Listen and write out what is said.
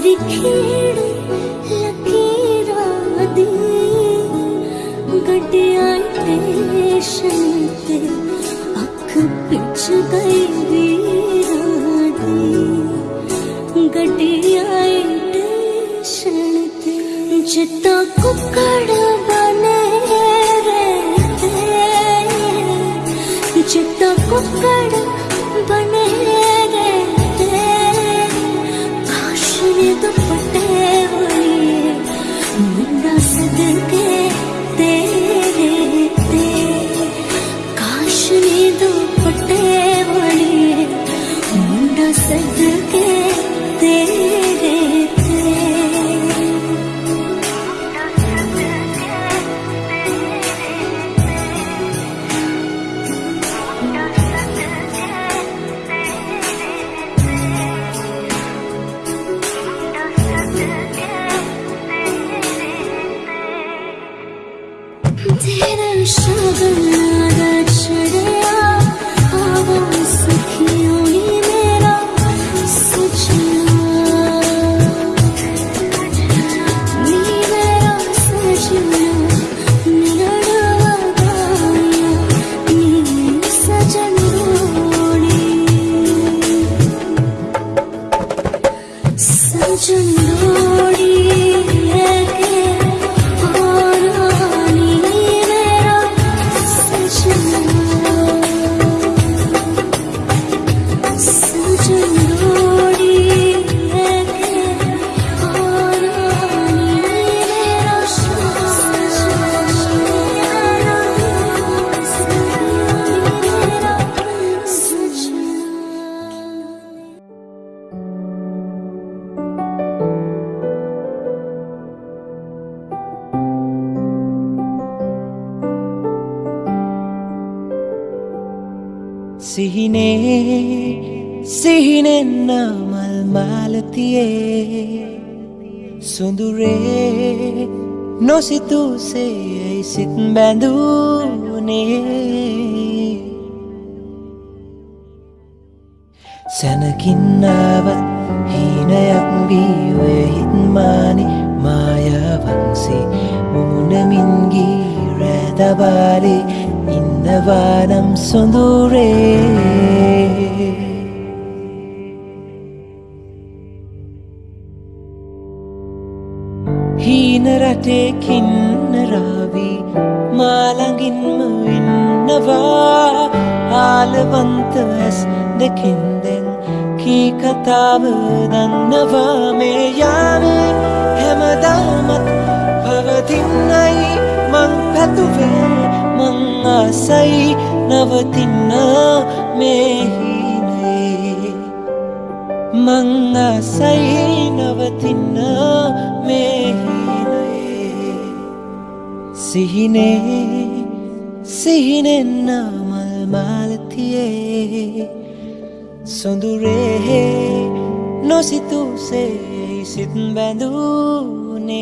खेड़ लकीरां दी गड्डियां स्टेशन ते अख पिच गई वीरां दी गड्डियां स्टेशन ते जित्ता कुकड़ बने रहते। जितना कुकड़ සිහිනේ සිහිනෙන්නමල් මාලතියේ. සුඳුරේ නොසිතුසේ සිත් බැඳූනේ. සැනකින්නාවත් හීනයක් වීවේ හිත්මානි මායාවන්සේ. මුමුණමින්ගී රෑදවාලේ ඉන්නවානම් සොඳුරේ හීන රටේ කින්නරාවී මාළඟින්ම ඉන්නවා ආලවන්ත ඇස් දෙකින්දෙන් කී කතාව දන්නවා මේ යානේ හැමදාමත් පවතින්නයි මං පැතුවේ මං ආසයි නවතින්න මේ හීනේ මං ආසයි නවතින්න මේ හීනේ සිහිනේ සිහිනෙන්න මල් මාලතියේ. සොඳුරේ නොසිතුසේ සිත් බැඳූනේ.